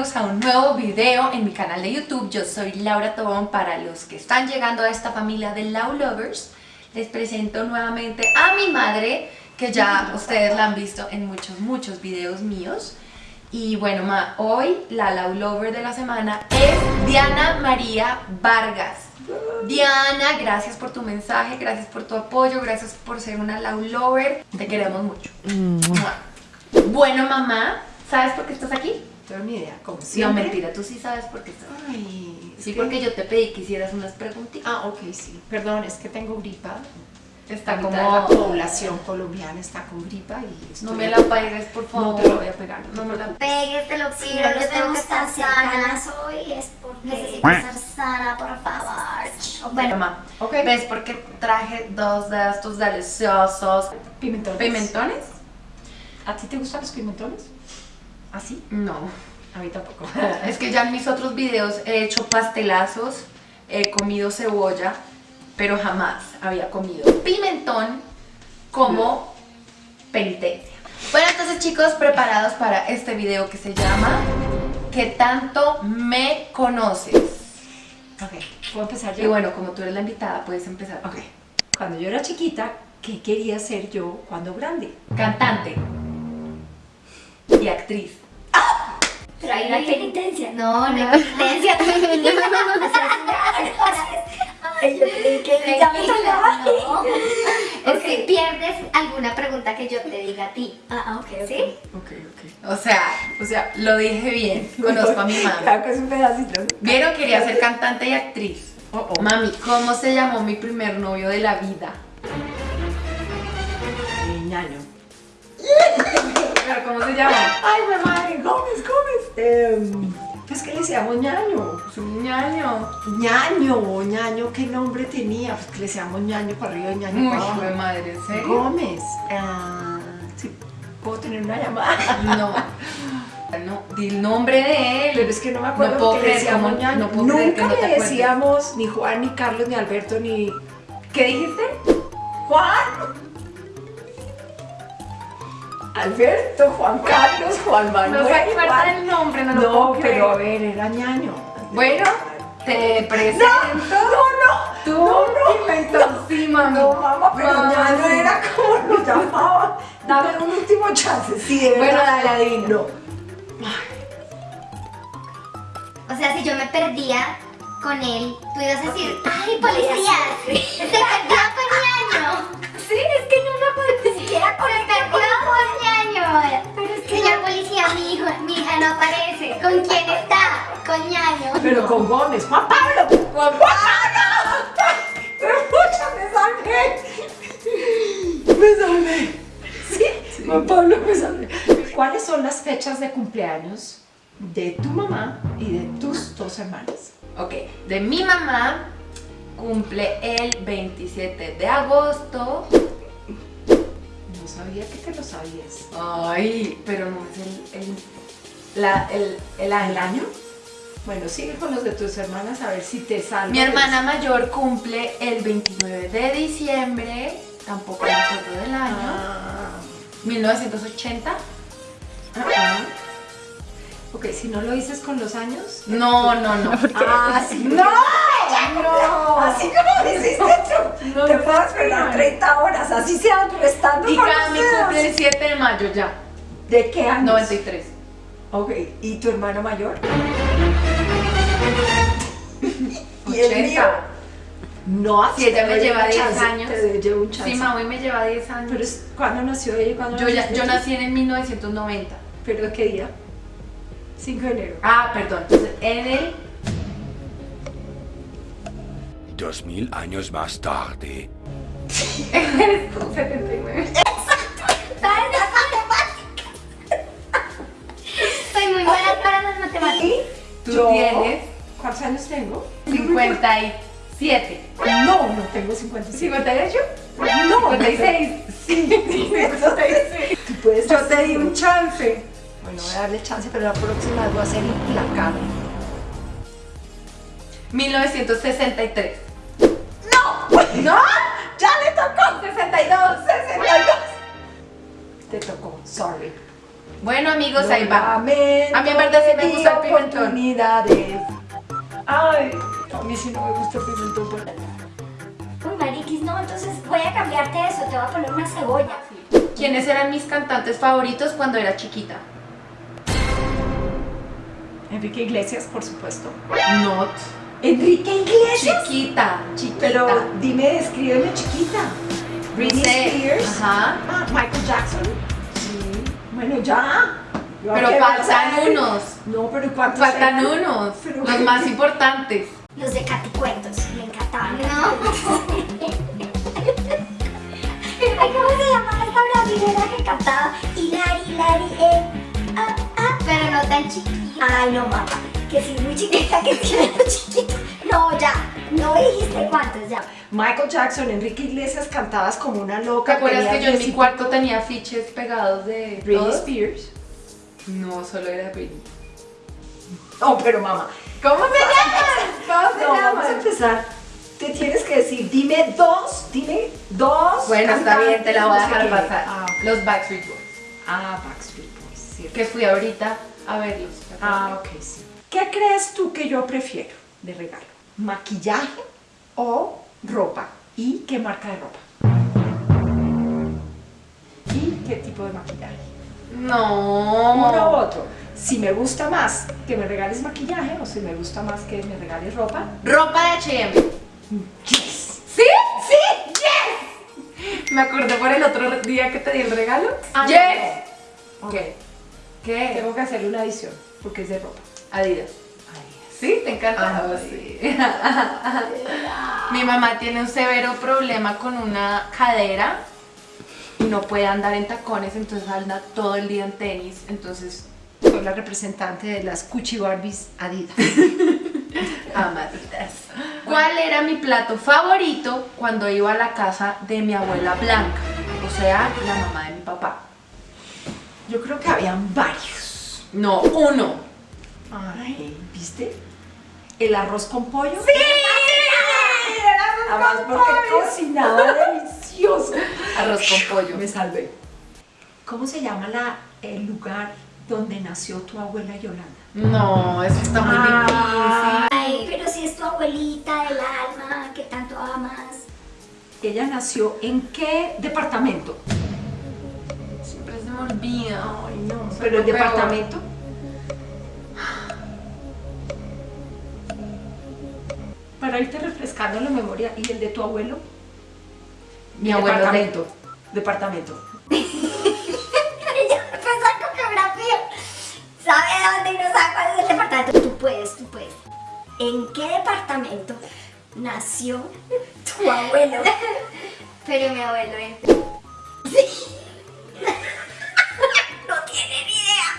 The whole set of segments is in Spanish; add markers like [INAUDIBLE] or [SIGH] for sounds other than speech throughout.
Bienvenidos a un nuevo video en mi canal de YouTube. Yo soy Laura Tobón. Para los que están llegando a esta familia de Lau Lovers, les presento nuevamente a mi madre, que ya ustedes la han visto en muchos, muchos videos míos. Y bueno, ma, hoy la Lau Lover de la semana es Diana María Vargas. Diana, gracias por tu mensaje, gracias por tu apoyo, gracias por ser una Lau Lover. Te queremos mucho. Bueno, mamá, ¿sabes por qué estás aquí? Tengo ni idea, como No, siempre. mentira, tú sí sabes por qué. Ay, es Sí, que- porque yo te pedí que hicieras unas preguntitas. Ah, ok, sí. Perdón, es que tengo gripa. Está como... la población colombiana está con gripa y estoy- No me la pegues, por favor. No te lo voy a pegar. No me la Pegues, te lo Si pido, no yo les tengo que estar sana. ganas hoy es porque Necesito estar sana, por favor. Bueno, mamá, Ok. ¿ves por qué traje dos de estos deliciosos pimentones. pimentones? ¿A ti te gustan los pimentones? ¿Así? No. A mí tampoco. [LAUGHS] Es que ya en mis otros videos he hecho pastelazos, he comido cebolla, pero jamás había comido pimentón como penitencia. Bueno, entonces chicos, preparados para este video que se llama ¿Qué tanto me conoces? ok, ¿puedo empezar yo? Y bueno, como tú eres la invitada, puedes empezar. Ok. Cuando yo era chiquita, ¿qué quería ser yo cuando grande? Cantante y actriz. Pero hay una penitencia. No, no hay penitencia. Ay, yo creí que ya me tocaba. No. [LAUGHS] Es que pierdes alguna pregunta que yo te diga a ti. Ah, ok, ok. ¿Sí? Ok, ok. O sea, o sea, lo dije bien. Conozco a mi mamá. Claro que es un pedacito. Vieron, quería ser cantante y actriz. Oh, oh. Mami, ¿cómo se llamó mi primer novio de la vida? Eh, ñaño. [LAUGHS] ¿Pero cómo se llama? Ay, mi madre, Gómez, Gómez. Eh, pues que le decíamos ñaño. Es un ñaño. ñaño, ñaño, ¿qué nombre tenía? Pues que le decíamos ñaño para arriba y ñaño Uy, para abajo. fue madre, ¿en serio? Gómez. Ah, sí, ¿puedo tener una llamada? No. No, di el nombre de él. Pero es que no me acuerdo No puedo porque le decíamos ñaño. no puedo creer que Nunca no te le acuerdes. decíamos ni Juan, ni Carlos, ni Alberto, ni... ¿Qué dijiste? ¡Juan! Alberto, Juan Carlos, Juan Manuel. No se acuerda del nombre, no lo No, puedo creer. pero a ver, era ñaño. Bueno, te presento. No, Tú, no, no. pimentón, sí, mami. No, mamá, pero Mami. ñaño era como lo llamaba. Dame un último chance, sí, de Bueno, verdad. dale, adivina. No. O sea, si yo me perdía con él, tú ibas a decir, ¡ay, policía! ¡Se perdió con ñaño! Sí, es que no me acuerdo ni siquiera con ¡Se perdió con ñaño! Pero Señor policía, mi hijo, mi hija no aparece. ¿Con quién está? Con ñaño. Pero con Gómez, Juan Pablo. Juan Pablo. Pucha, me salvé. Me salvé. Sí, Juan Pablo me salvé. ¿Cuáles son las fechas de cumpleaños de tu mamá y de tus dos hermanas? Ok, de mi mamá cumple el 27 de agosto. Sabía que te lo sabías. Ay, pero no es el, el, la, el, año. ¿El año? Bueno, sigue con los de tus hermanas a ver si te salvo. Mi hermana mayor cumple el 29 de diciembre, tampoco me acuerdo del año, Ah, 1980. ah, ah. Ok, si no lo dices con los años. No, no, no. Ah, sí. ¡No! No. Así como hiciste tú. No, te puedo esperar no. 30 horas, así sean restando Y los dedos. cumple el 7 de mayo ya, ¿De qué años? 93. Ok, ¿y tu hermano mayor? ¿Y el mío? 80. No, Si ella me lleva un 10 chance, años. Te llevo un chance. Sí, mami me lleva 10 años. Pero es, ¿cuándo nació ella? y ¿Cuándo yo, ya, yo nací en el 1990. ¿Pero qué día? 5 de enero. Ah, perdón. Entonces, en el Dos mil años más tarde. Eres tú, 79. Soy muy buena para las matemáticas. Tú Yo- tienes ¿Cuántos años tengo? 57. No, no tengo 55. ¿58? No, 56. Sí, 56. Tú puedes Yo te hacer- di un chance. Bueno, voy a darle chance, pero la próxima voy a ser implacable. 1963. ¡No! ¡Ya le tocó! 62, 62. Te tocó, sorry. Bueno amigos, ahí va. A mí en verdad sí me gusta el pimentón. oportunidades. Ay, a mí sí no me gusta el pimentón. pero- Uy, mariquis, no, entonces voy a cambiarte eso, te voy a poner una cebolla. ¿Quiénes eran mis cantantes favoritos cuando era chiquita? Enrique Iglesias, por supuesto. Not. Enrique Iglesias. Chiquita, chiquita. Pero dime, escríbeme chiquita. Britney. Spears. Ajá. Ah, Michael Jackson. Sí. Bueno, ya. Yo Pero faltan unos. No, pero ¿cuántos Faltan hay? unos. Pero- Los más importantes. Los de Caticuentos, me encantaban. No. [LAUGHS] Ay, ¿cómo se llama esta brasilera que cantaba? Hilari, Hilari, eh. Ah, ah. Pero no tan chiquita. Ay, no, mamá. Que si muy chiquita, que si muy chiquito. No, ya. No dijiste cuántos, ya. Michael Jackson, Enrique Iglesias cantabas como una ¿Te loca. acuerdas que yo en mi cuarto tenía afiches pegados de Britney todos? Spears. No, solo era Britney. Oh, pero mamá. ¿Cómo se llaman? ¿Cómo se No, vamos a empezar. Te tienes que decir, dime dos, dime dos. Bueno, está bien, te la voy a dejar pasar. Ah, Los Backstreet Boys. ah, Backstreet Boys, cierto. Que fui ahorita a verlos. ¿te? Ah, ok, sí. ¿Qué crees tú que yo prefiero de regalo? ¿Maquillaje o ropa? ¿Y qué marca de ropa? ¿Y qué tipo de maquillaje? No. Uno u otro. Si me gusta más que me regales maquillaje o si me gusta más que me regales ropa. Ropa de H&M. Yes. ¿Sí? ¡Sí! ¡Yes! Me acordé por el otro día que te di el regalo. Ah, ¡Yes! Ok. ¿Qué? ¿Qué? Tengo que hacerle una adición porque es de ropa. Adidas. ¿Sí? ¿Te encanta? Ah, sí. Mi mamá tiene un severo problema con una cadera y no puede andar en tacones, entonces anda todo el día en tenis. Entonces, Soy la representante de las Cuchi Barbies Adidas. [LAUGHS] amaditas. ¿Cuál era mi plato favorito cuando iba a la casa de mi abuela Blanca? O sea, la mamá de mi papá. Yo creo que habían varios. No, uno. Ay, ¿viste? El arroz con pollo. ¡Sí! Además porque cocinaba delicioso. Arroz con pollo. Me salvé. ¿Cómo se llama la, el lugar donde nació tu abuela Yolanda? No, eso está muy Ah. Ay, pero si es tu abuelita del alma, que tanto amas. Ella nació en qué departamento? Siempre se me olvida. Ay, no. Pero el peor. departamento. Para irte refrescando la memoria y el de tu abuelo. Mi abuelo de- departamento. Departamento. Empezó con geografía. ¿Sabe dónde y no sabe cuál es el departamento? Tú puedes, tú puedes. ¿En qué departamento nació tu abuelo? Pero mi abuelo es. No tiene ni idea.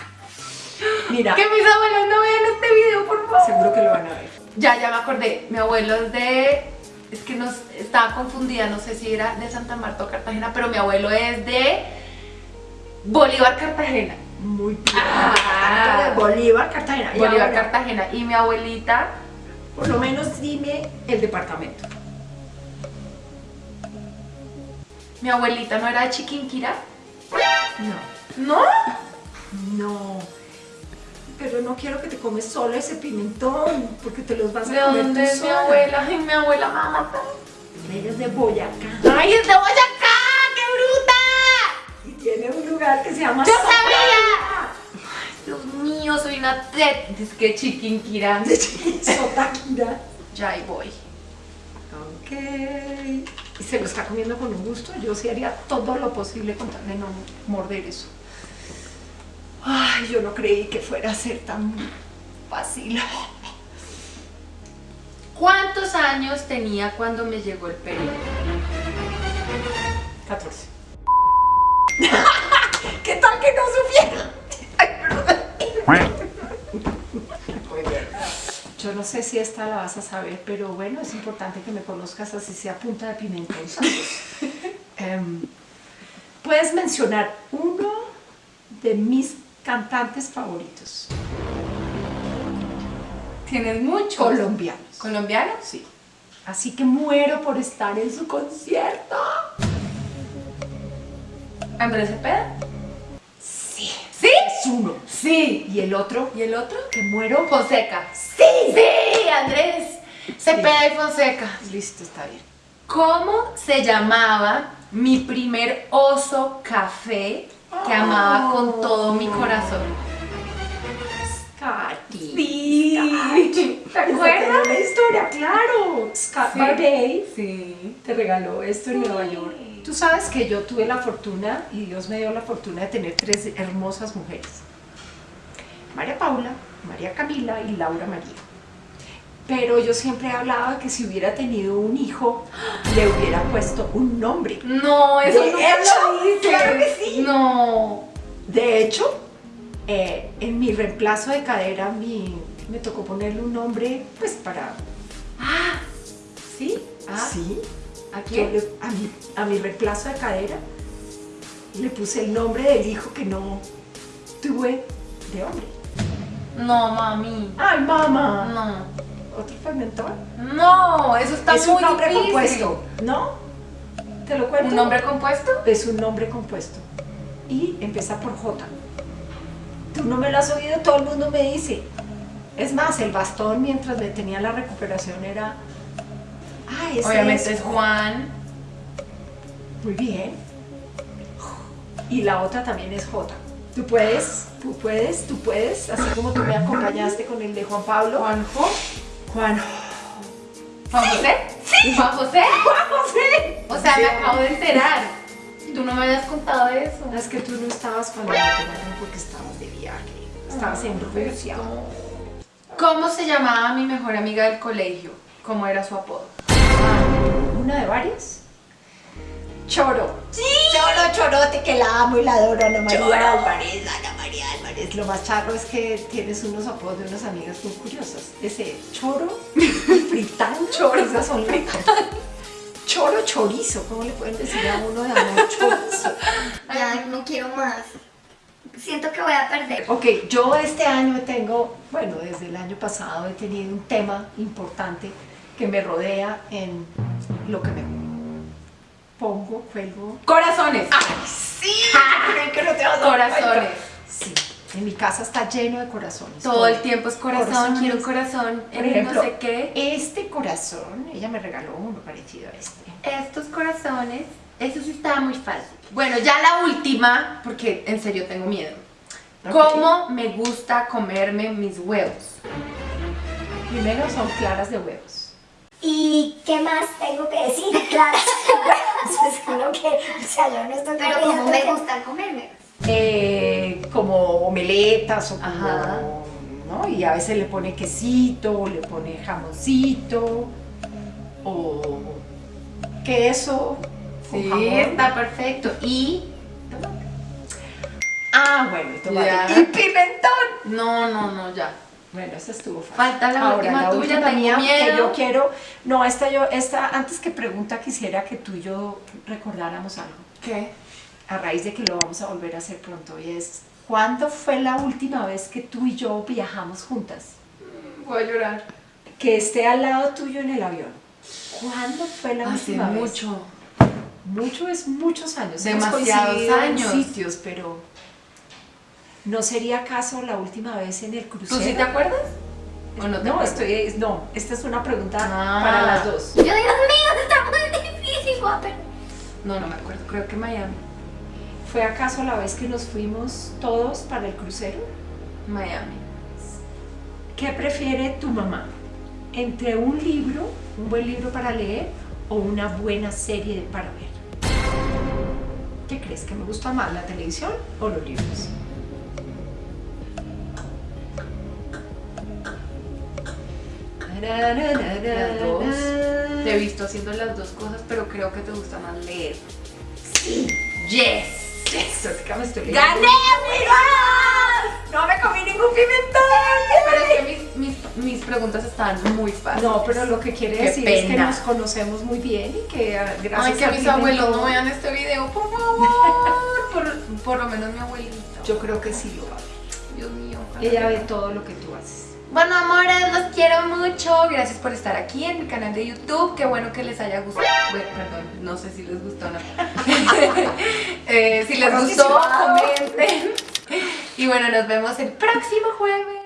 Mira, Que mis abuelos no vean este video, por favor. seguro que lo van a ver. Ya, ya me acordé. Mi abuelo es de. Es que nos estaba confundida, no sé si era de Santa Marta o Cartagena, pero mi abuelo es de Bolívar, Cartagena. Muy bien. Ah. Bolívar, Cartagena. Bolívar, ahora, Cartagena. Y mi abuelita, Por lo menos dime el departamento. mi abuelita no era de Chiquinquirá. No. ¿No? No. Pero no quiero que te comes solo ese pimentón, porque te los vas a ¿De comer dónde tú es mi abuela? Ay, mi abuela matar. Ella es de Boyacá. ¡Ay, es de Boyacá! ¡Qué bruta! Y tiene un lugar que se llama ¡Yo Sopa. sabía! Ay, Dios mío, soy una tet. Es que Chiquinquirá. [LAUGHS] Sotaquira. Ya ahí voy. Ok. Y se lo está comiendo con un gusto. Yo sí haría todo lo posible con tal de no morder eso. Ay, yo no creí que fuera a ser tan fácil. ¿Cuántos años tenía cuando me llegó el periodo? 14. [LAUGHS] ¿Qué tal que no supiera? Ay, perdón. Muy bien. Yo no sé si esta la vas a saber, pero bueno, es importante que me conozcas así sea punta de pimentón. [LAUGHS] Em, Puedes mencionar uno de mis cantantes favoritos Tienes muchos. colombianos. ¿Colombianos? Sí. Así que muero por estar en su concierto. ¿Andrés Cepeda? Sí. ¿Sí? uno. Sí. ¿Y el otro? ¿Y el otro? ¿Que muero? Fonseca. Sí. Sí, Andrés. Cepeda y Fonseca. Listo, está bien. ¿Cómo se llamaba mi primer oso café que amaba con todo mi corazón? Scotty. Sí. ¿Te ¿Te acuerdas? la historia? Claro. Scott Sí. Sí. te regaló esto en Nueva York. Tú sabes que yo tuve la fortuna, y Dios me dio la fortuna de tener tres hermosas mujeres. María Paula, María Camila y Laura María. Pero yo siempre hablaba que si hubiera tenido un hijo, le hubiera puesto un nombre. No, eso hecho, lo hice. claro que sí. No. De hecho, eh, en mi reemplazo de cadera mi- me tocó ponerle un nombre, pues para... Ah, ¿sí? Ah, Sí. ¿A quién? le- a, mi, a mi reemplazo de cadera le puse el nombre del hijo que no tuve de hombre. No, mami. ¡Ay, mamá! No. ¿Otro fermentón? No, eso está es muy un nombre difícil. compuesto, ¿no? ¿Te lo cuento? ¿Un nombre compuesto? Es un nombre compuesto. Y empieza por J. Tú no me lo has oído, todo el mundo me dice. Es más, el bastón mientras le tenía la recuperación era... Ah, ese Obviamente es es Juan. Muy bien. Y la otra también es J. Tú puedes, tú puedes, tú puedes, así como tú me acompañaste con el de Juan Pablo. ¿Juanjo? Juan. ¿Juan José? Sí. ¿Juan José? [LAUGHS] ¡Juan José! O sea, me acabo de enterar. Tú no me habías contado eso. Es que tú no estabas cuando me operaron porque estabas de viaje. Estabas en Rusia. ¿Cómo se llamaba mi mejor amiga del colegio? ¿Cómo era su apodo? ¿Una de varias? Choro. Sí. Choro, chorote, que la amo y la adoro, Ana María Álvarez, Ana María Álvarez. Lo más charro es que tienes unos apodos de unas amigas muy curiosas. Ese choro y fritán. [LAUGHS] Choro. Esas son ricas. Choro chorizo. ¿Cómo le pueden decir a uno de amor chorizo? Ya no quiero más. Siento que voy a perder. Ok, yo este año tengo, bueno, desde el año pasado he tenido un tema importante que me rodea en lo que me pongo, juego. Corazones. ¡Sí! Creí que no te vas a dar Corazones. Sí, en mi casa está lleno de corazones. Todo el tiempo es corazón, Corazones. quiero un corazón. Por en ejemplo, no sé qué. este corazón, ella me regaló uno parecido a este. Estos corazones, eso sí estaba muy fácil. Bueno, ya la última, porque en serio tengo miedo. ¿Cómo me gusta comerme mis huevos? Primero son claras de huevos. ¿Y qué más tengo que decir? Claro, pues uno que, o sea, yo no estoy Pero como me gusta comerme. Eh, como omeletas o como. ¿no? Y a veces le pone quesito, o le pone jamoncito, o queso, con Sí, jamón. está perfecto. Y. Ah, bueno, y tomate. Ya. Y pimentón. No, no, no, ya. Bueno, esa estuvo fácil. Falta la última tuya, tengo mía, que miedo. yo quiero, no, esta yo, esta, antes que pregunta quisiera que tú y yo recordáramos algo, ¿Qué? A raíz de que lo vamos a volver a hacer pronto, y es, ¿cuándo fue la última vez que tú y yo viajamos juntas? Voy a llorar. Que esté al lado tuyo en el avión. ¿Cuándo fue la Hace última vez? mucho. Mucho es muchos años. Demasiados en años. sitios, pero ¿no sería acaso la última vez en el ¿Tú crucero? sí te acuerdas? ¿O no te No, acuerdas? estoy, no, esta es una pregunta Ah. para las dos. Yo, Dios mío, está muy difícil, perder. No, no me acuerdo. Creo que Miami. ¿Fue acaso la vez que nos fuimos todos para el crucero? Miami. ¿Qué prefiere tu mamá? ¿Entre un libro, un buen libro para leer o una buena serie para ver? ¿Qué crees? ¿Que me gusta más la televisión o los libros? Las dos. Te he visto haciendo las dos cosas, pero creo que te gusta más leer. Sí. Yes. Eso, me estoy. ¡Gané, amiga! ¡No me comí ningún pimentón! Pero es que mis, mis, mis preguntas estaban muy fáciles. No, pero lo que quiere Qué decir es que nos conocemos muy bien y que ah, gracias Ay, que mis abuelos no vean este video, por favor. Por, por lo menos mi abuelito. Yo creo que sí lo va a ver. Dios mío. Ella ve todo lo que tú haces. Bueno, amores, los quiero mucho. Gracias por estar aquí en mi canal de YouTube. Qué bueno que les haya gustado. Bueno, perdón, no sé si les gustó o no. [LAUGHS] Eh, si les gustó, comenten. Y bueno, nos vemos el próximo jueves.